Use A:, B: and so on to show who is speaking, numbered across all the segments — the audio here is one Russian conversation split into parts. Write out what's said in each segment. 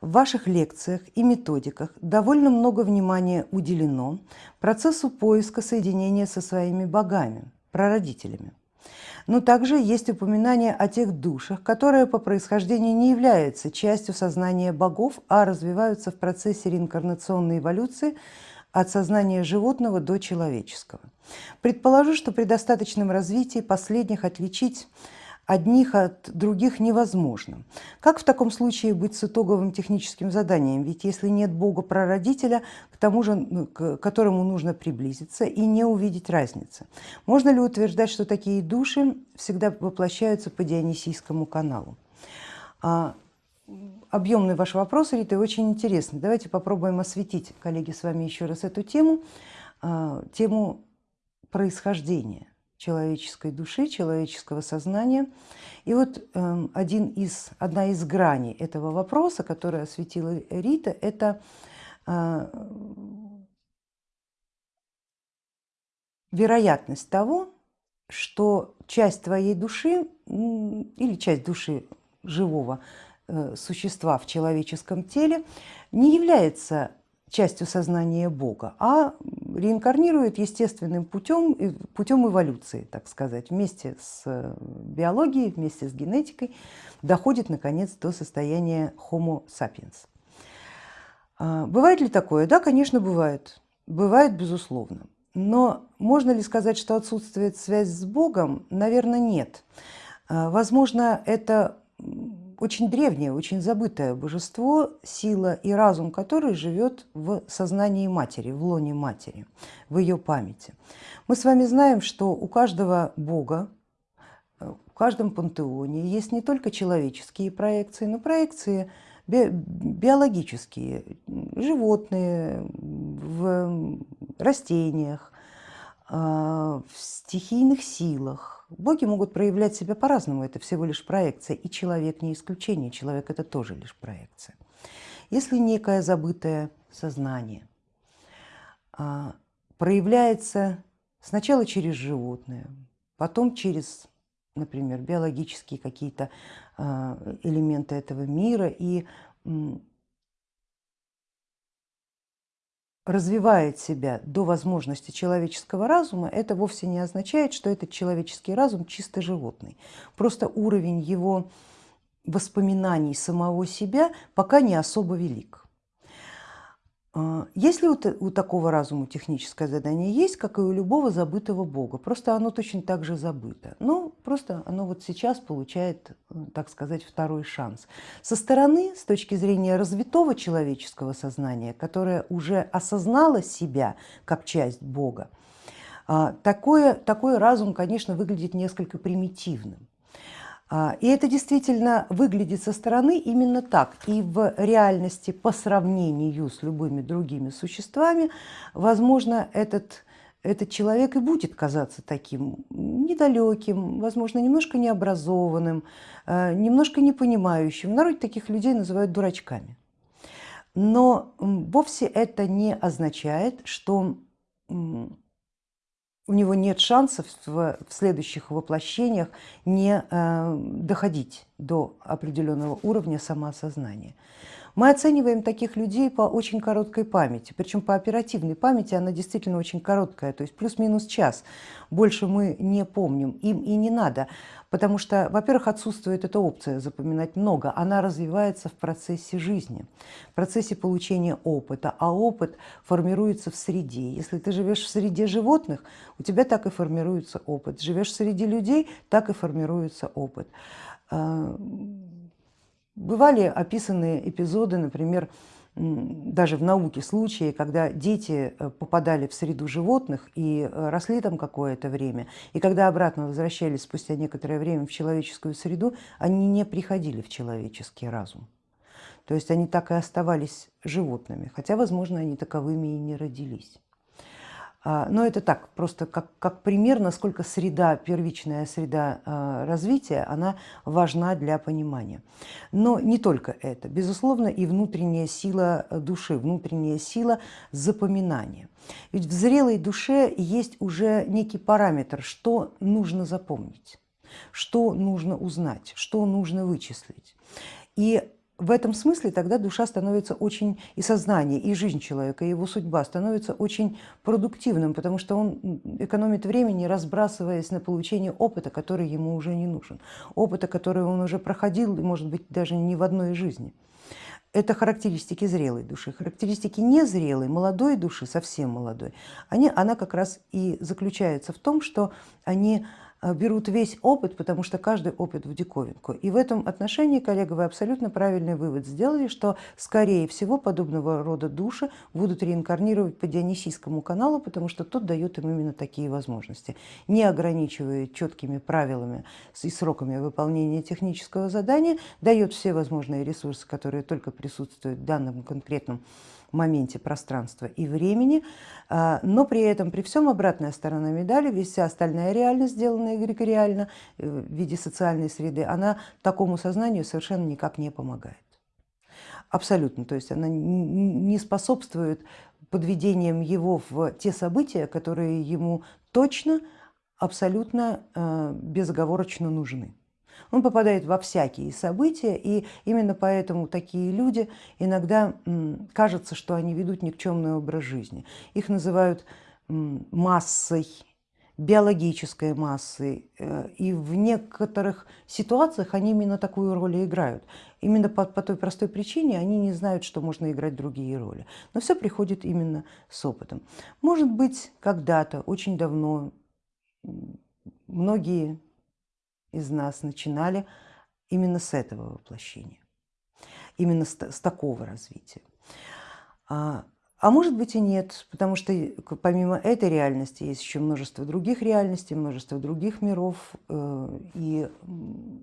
A: В ваших лекциях и методиках довольно много внимания уделено процессу поиска соединения со своими богами, прародителями. Но также есть упоминание о тех душах, которые по происхождению не являются частью сознания богов, а развиваются в процессе реинкарнационной эволюции от сознания животного до человеческого. Предположу, что при достаточном развитии последних отличить одних от других невозможно. Как в таком случае быть с итоговым техническим заданием? Ведь если нет Бога-прародителя, к тому же, ну, к которому нужно приблизиться и не увидеть разницы. Можно ли утверждать, что такие души всегда воплощаются по Дионисийскому каналу? А, объемный ваш вопрос, Рита, очень интересный. Давайте попробуем осветить, коллеги, с вами еще раз эту тему, а, тему происхождения человеческой души, человеческого сознания. И вот эм, один из, одна из граней этого вопроса, который осветила Рита, это э, вероятность того, что часть твоей души или часть души живого э, существа в человеческом теле не является частью сознания Бога, а реинкарнирует естественным путем, путем эволюции, так сказать, вместе с э, биологией, вместе с генетикой, доходит наконец до состояния Homo sapiens. А, бывает ли такое? Да, конечно, бывает. Бывает, безусловно. Но можно ли сказать, что отсутствует связь с Богом? Наверное, нет. А, возможно, это очень древнее, очень забытое божество, сила и разум которой живет в сознании матери, в лоне матери, в ее памяти. Мы с вами знаем, что у каждого бога, в каждом пантеоне есть не только человеческие проекции, но проекции биологические, животные, в растениях, в стихийных силах, Боги могут проявлять себя по-разному, это всего лишь проекция, и человек не исключение, человек это тоже лишь проекция. Если некое забытое сознание а, проявляется сначала через животное, потом через, например, биологические какие-то а, элементы этого мира, и развивает себя до возможности человеческого разума, это вовсе не означает, что этот человеческий разум чисто животный. Просто уровень его воспоминаний самого себя пока не особо велик. А, если у, такого разума техническое задание есть, как и у любого забытого бога, просто оно точно так же забыто. Но просто оно вот сейчас получает, э, так сказать, второй шанс. Со стороны, с точки зрения развитого человеческого сознания, которое уже осознало себя как часть бога, а, такое, такой разум, конечно, выглядит несколько примитивным. А, и это действительно выглядит со стороны именно так. И в реальности по сравнению с любыми другими существами, возможно, этот, этот человек и будет казаться таким недалеким, возможно, немножко необразованным, э, немножко непонимающим. В народе таких людей называют дурачками. Но вовсе это не означает, что у него нет шансов в, следующих воплощениях не э, доходить до определенного уровня самоосознания. Мы оцениваем таких людей по очень короткой памяти, причем по оперативной памяти она действительно очень короткая, то есть плюс-минус час, больше мы не помним, им и не надо. Потому что, во-первых, отсутствует эта опция запоминать много, она развивается в процессе жизни, в процессе получения опыта, а опыт формируется в среде. Если ты живешь в среде животных, у тебя так и формируется опыт. Живешь среди людей, так и формируется опыт. Бывали описаны эпизоды, например, даже в науке случаи, когда дети э, попадали в среду животных и э, росли там какое-то время, и когда обратно возвращались спустя некоторое время в человеческую среду, они не приходили в человеческий разум. То есть они так и оставались животными, хотя, возможно, они таковыми и не родились. А, но это так, просто как, как пример, насколько среда, первичная среда а, развития, она важна для понимания. Но не только это, безусловно, и внутренняя сила души, внутренняя сила запоминания. Ведь в зрелой душе есть уже некий параметр, что нужно запомнить, что нужно узнать, что нужно вычислить. И в этом смысле тогда душа становится очень, и сознание, и жизнь человека, и его судьба становится очень продуктивным, потому что он экономит времени, разбрасываясь на получение опыта, который ему уже не нужен, опыта, который он уже проходил, может быть, даже не в одной жизни. Это характеристики зрелой души. Характеристики незрелой, молодой души, совсем молодой, они, она как раз и заключается в том, что они берут весь опыт, потому что каждый опыт в диковинку. И в этом отношении, коллега, вы абсолютно правильный вывод сделали, что скорее всего подобного рода души будут реинкарнировать по Дионисийскому каналу, потому что тот дает им именно такие возможности, не ограничивая четкими правилами и сроками выполнения технического задания, дает все возможные ресурсы, которые только присутствуют в данном конкретном моменте пространства и времени, а, но при этом, при всем обратная сторона медали, вся остальная реальность, сделанная эгрегориально э, в виде социальной среды, она такому сознанию совершенно никак не помогает. Абсолютно, то есть она не способствует подведением его в те события, которые ему точно, абсолютно э, безоговорочно нужны. Он попадает во всякие события, и именно поэтому такие люди иногда кажется, что они ведут никчемный образ жизни. Их называют массой, биологической массой, э, и в некоторых ситуациях они именно такую роль и играют. Именно по, по той простой причине они не знают, что можно играть другие роли. Но все приходит именно с опытом. Может быть, когда-то, очень давно, многие из нас начинали именно с этого воплощения, именно с, с такого развития. А, может быть и нет, потому что помимо этой реальности есть еще множество других реальностей, множество других миров, э, и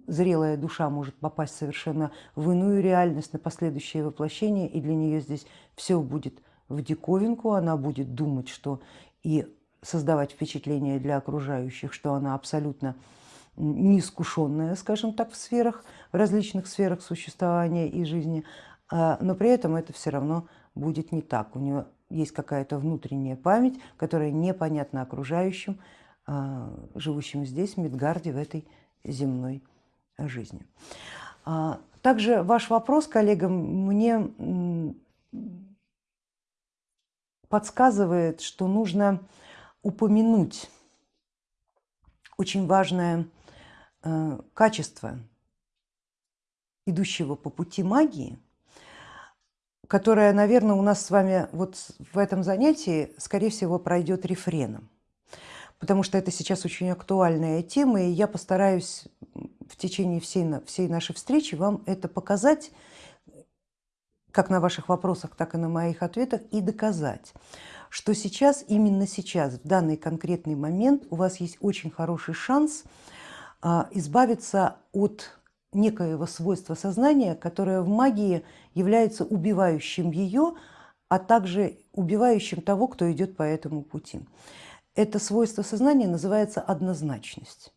A: зрелая душа может попасть совершенно в иную реальность, на последующее воплощение, и для нее здесь все будет в диковинку, она будет думать, что и создавать впечатление для окружающих, что она абсолютно неискушенная, скажем так, в сферах, в различных сферах существования и жизни, а, но при этом это все равно будет не так. У нее есть какая-то внутренняя память, которая непонятна окружающим, а, живущим здесь, в Мидгарде, в этой земной жизни. А, также ваш вопрос, коллега, мне подсказывает, что нужно упомянуть очень важное Э, качество идущего по пути магии, которое, наверное, у нас с вами вот в этом занятии, скорее всего, пройдет рефреном, потому что это сейчас очень актуальная тема, и я постараюсь в течение всей, всей нашей встречи вам это показать, как на ваших вопросах, так и на моих ответах, и доказать, что сейчас, именно сейчас, в данный конкретный момент у вас есть очень хороший шанс а, избавиться от некоего свойства сознания, которое в магии является убивающим ее, а также убивающим того, кто идет по этому пути. Это свойство сознания называется однозначность.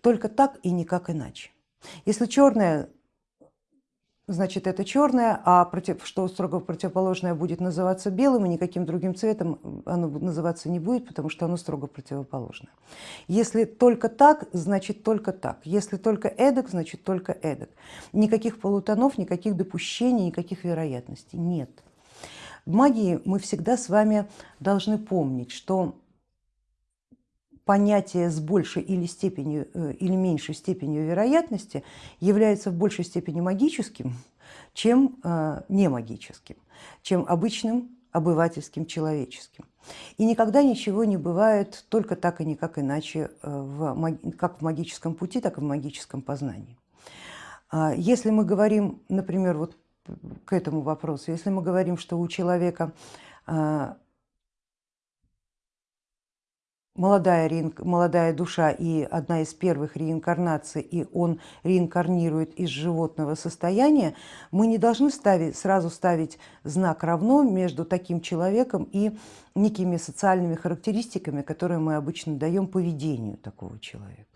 A: Только так и никак иначе. Если черное значит это черное, а против, что строго противоположное будет называться белым, и никаким другим цветом оно называться не будет, потому что оно строго противоположное. Если только так, значит только так. Если только эдак, значит только эдак. Никаких полутонов, никаких допущений, никаких вероятностей нет. В магии мы всегда с вами должны помнить, что понятие с большей или, степенью, э, или меньшей степенью вероятности является в большей степени магическим, чем э, не магическим, чем обычным обывательским, человеческим. И никогда ничего не бывает только так и никак иначе, э, в, как в магическом пути, так и в магическом познании. А если мы говорим, например, вот к этому вопросу, если мы говорим, что у человека молодая, молодая душа и одна из первых реинкарнаций, и он реинкарнирует из животного состояния, мы не должны ставить, сразу ставить знак равно между таким человеком и некими социальными характеристиками, которые мы обычно даем поведению такого человека.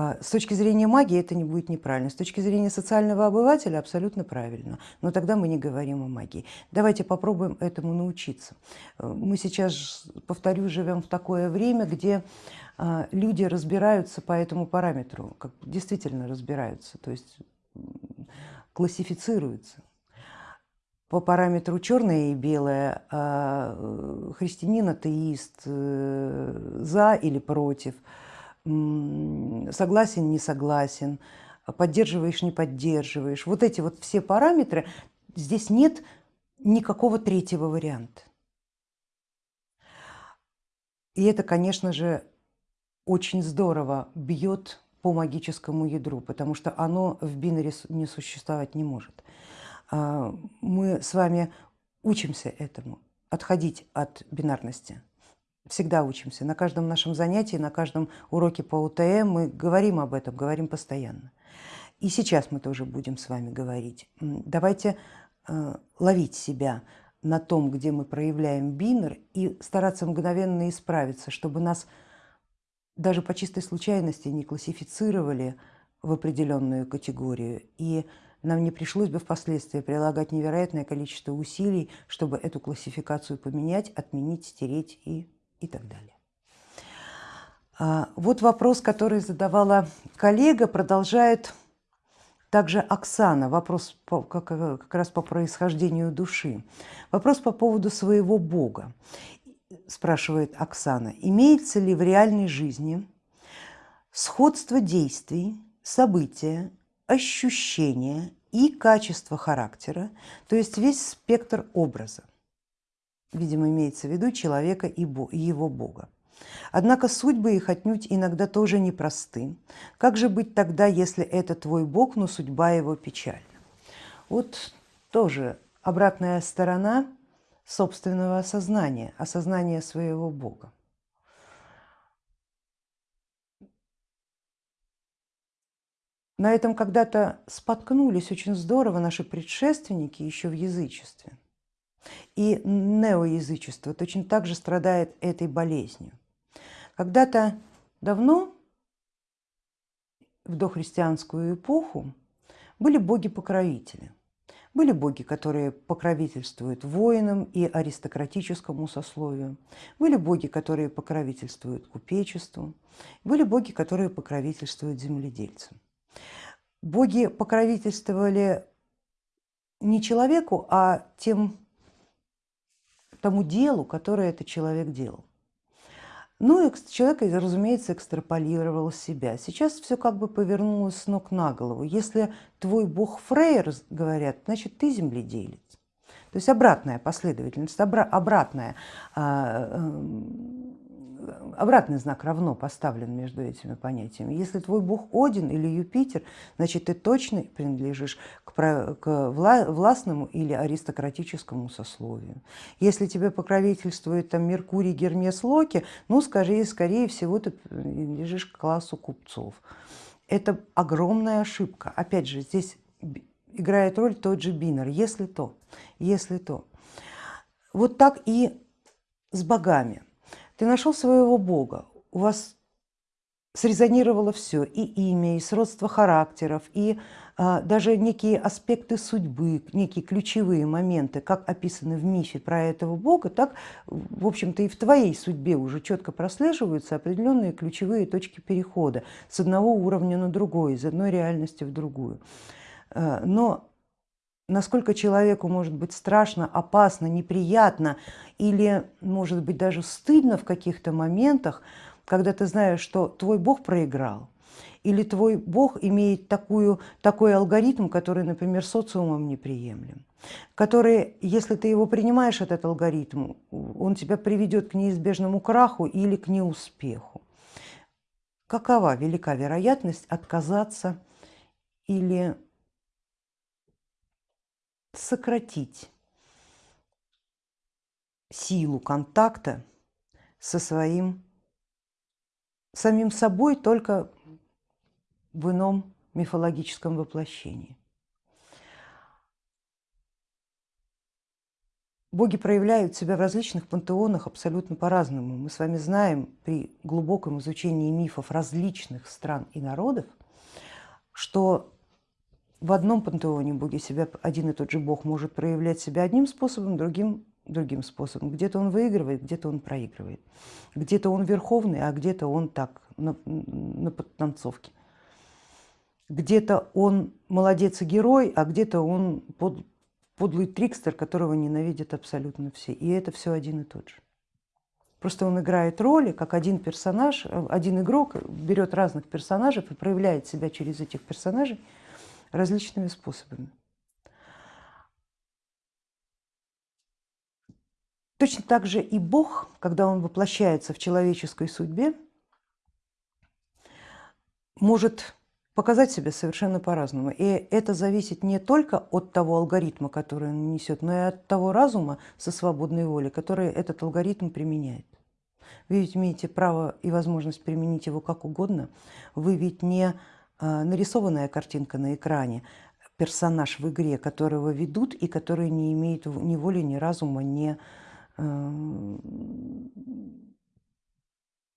A: А, с точки зрения магии это не будет неправильно, с точки зрения социального обывателя абсолютно правильно, но тогда мы не говорим о магии. Давайте попробуем этому научиться. Э, мы сейчас, повторю, живем в такое время, где а, люди разбираются по этому параметру, как действительно разбираются. То есть классифицируются по параметру черное и белое, а христианин, атеист, за или против, согласен, не согласен, поддерживаешь, не поддерживаешь. Вот эти вот все параметры, здесь нет никакого третьего варианта. И это, конечно же, очень здорово бьет по магическому ядру, потому что оно в бинаре не существовать не может. А, мы с вами учимся этому, отходить от бинарности. Всегда учимся. На каждом нашем занятии, на каждом уроке по УТМ мы говорим об этом, говорим постоянно. И сейчас мы тоже будем с вами говорить. Давайте э, ловить себя на том, где мы проявляем бинар, и стараться мгновенно исправиться, чтобы нас даже по чистой случайности не классифицировали в определенную категорию, и нам не пришлось бы впоследствии прилагать невероятное количество усилий, чтобы эту классификацию поменять, отменить, стереть и, и так далее. А, вот вопрос, который задавала коллега, продолжает также Оксана, вопрос по, как, как раз по происхождению души. Вопрос по поводу своего Бога спрашивает Оксана, имеется ли в реальной жизни сходство действий, события, ощущения и качество характера, то есть весь спектр образа. Видимо, имеется в виду человека и его Бога. Однако судьбы их отнюдь иногда тоже непросты. Как же быть тогда, если это твой Бог, но судьба его печальна? Вот тоже обратная сторона собственного осознания, осознания своего Бога. На этом когда-то споткнулись очень здорово наши предшественники еще в язычестве. И неоязычество точно так же страдает этой болезнью. Когда-то давно, в дохристианскую эпоху, были боги-покровители. Были боги, которые покровительствуют воинам и аристократическому сословию. Были боги, которые покровительствуют купечеству. Были боги, которые покровительствуют земледельцам. Боги покровительствовали не человеку, а тем, тому делу, которое этот человек делал. Ну и человек, разумеется, экстраполировал себя. Сейчас все как бы повернулось с ног на голову. Если твой бог Фрейер, говорят, значит ты земледелец. То есть обратная последовательность, обратная а, эм, обратный знак равно поставлен между этими понятиями. Если твой бог Один или Юпитер, значит ты точно принадлежишь к, к властному или аристократическому сословию. Если тебе покровительствует там Меркурий, Гермес, Локи, ну скорее, скорее всего ты принадлежишь к классу купцов. Это огромная ошибка. Опять же, здесь играет роль тот же Бинер, если то, если то. Вот так и с богами. Ты нашел своего Бога, у вас срезонировало все, и имя, и сродство характеров, и а, даже некие аспекты судьбы, некие ключевые моменты, как описаны в мифе про этого Бога, так, в общем-то, и в твоей судьбе уже четко прослеживаются определенные ключевые точки перехода с одного уровня на другой, из одной реальности в другую. А, но насколько человеку может быть страшно, опасно, неприятно или может быть даже стыдно в каких-то моментах, когда ты знаешь, что твой Бог проиграл, или твой Бог имеет такую, такой алгоритм, который, например, социумом неприемлем, который, если ты его принимаешь, этот алгоритм, он тебя приведет к неизбежному краху или к неуспеху. Какова велика вероятность отказаться или сократить силу контакта со своим самим собой только в ином мифологическом воплощении. Боги проявляют себя в различных пантеонах абсолютно по-разному. Мы с вами знаем при глубоком изучении мифов различных стран и народов, что в одном пантеоне боги себя, один и тот же бог может проявлять себя одним способом, другим другим способом. Где-то он выигрывает, где-то он проигрывает. Где-то он верховный, а где-то он так, на, на подтанцовке. где-то он молодец и герой, а где-то он под, подлый трикстер, которого ненавидят абсолютно все. И это все один и тот же. Просто он играет роли, как один персонаж, один игрок берет разных персонажей и проявляет себя через этих персонажей различными способами. Точно так же и Бог, когда он воплощается в человеческой судьбе, может показать себя совершенно по-разному. И это зависит не только от того алгоритма, который он несет, но и от того разума со свободной волей, который этот алгоритм применяет. Вы ведь имеете право и возможность применить его как угодно. Вы ведь не нарисованная картинка на экране, персонаж в игре, которого ведут и который не имеет ни воли, ни разума, ни Э,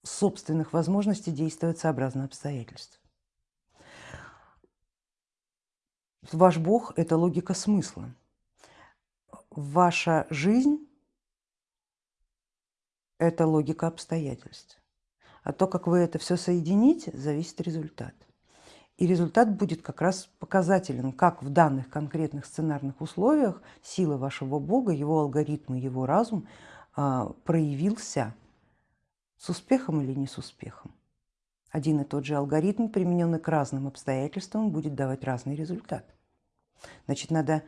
A: собственных возможностей действовать сообразно обстоятельств. Ваш Бог – это логика смысла. Ваша жизнь – это логика обстоятельств. А то, как вы это все соедините, зависит результат. И результат будет как раз показателен, как в данных конкретных сценарных условиях сила вашего Бога, его алгоритмы, его разум а, проявился с успехом или не с успехом. Один и тот же алгоритм, примененный к разным обстоятельствам, будет давать разный результат. Значит, надо,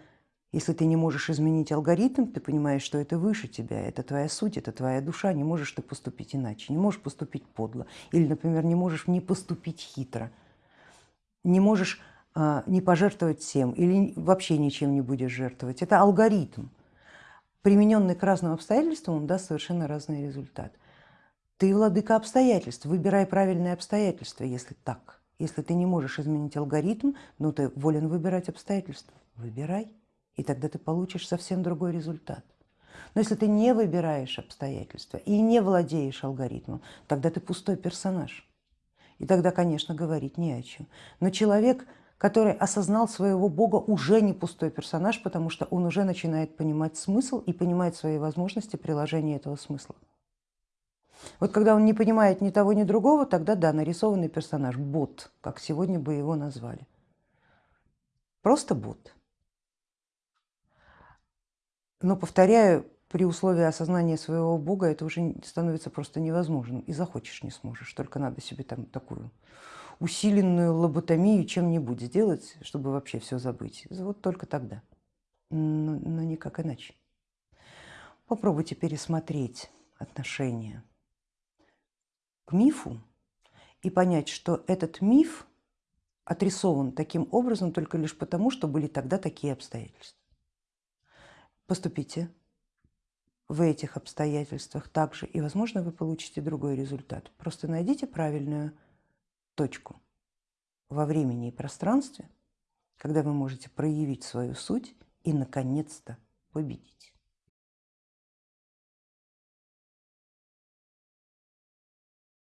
A: если ты не можешь изменить алгоритм, ты понимаешь, что это выше тебя, это твоя суть, это твоя душа, не можешь ты поступить иначе, не можешь поступить подло. Или, например, не можешь не поступить хитро – не можешь а, не пожертвовать всем или вообще ничем не будешь жертвовать. Это алгоритм. Примененный к разным обстоятельствам, он даст совершенно разный результат. Ты владыка обстоятельств, выбирай правильные обстоятельства, если так. Если ты не можешь изменить алгоритм, но ты волен выбирать обстоятельства, выбирай, и тогда ты получишь совсем другой результат. Но если ты не выбираешь обстоятельства и не владеешь алгоритмом, тогда ты пустой персонаж. И тогда, конечно, говорить не о чем. Но человек, который осознал своего Бога, уже не пустой персонаж, потому что он уже начинает понимать смысл и понимает свои возможности приложения этого смысла. Вот когда он не понимает ни того, ни другого, тогда да, нарисованный персонаж, бот, как сегодня бы его назвали. Просто бот. Но, повторяю, при условии осознания своего Бога это уже становится просто невозможным. И захочешь не сможешь, только надо себе там такую усиленную лоботомию чем-нибудь сделать, чтобы вообще все забыть. Вот только тогда, но, но никак иначе. Попробуйте пересмотреть отношение к мифу и понять, что этот миф отрисован таким образом только лишь потому, что были тогда такие обстоятельства. Поступите в этих обстоятельствах также, и, возможно, вы получите другой результат. Просто найдите правильную точку во времени и пространстве, когда вы можете проявить свою суть и, наконец-то, победить.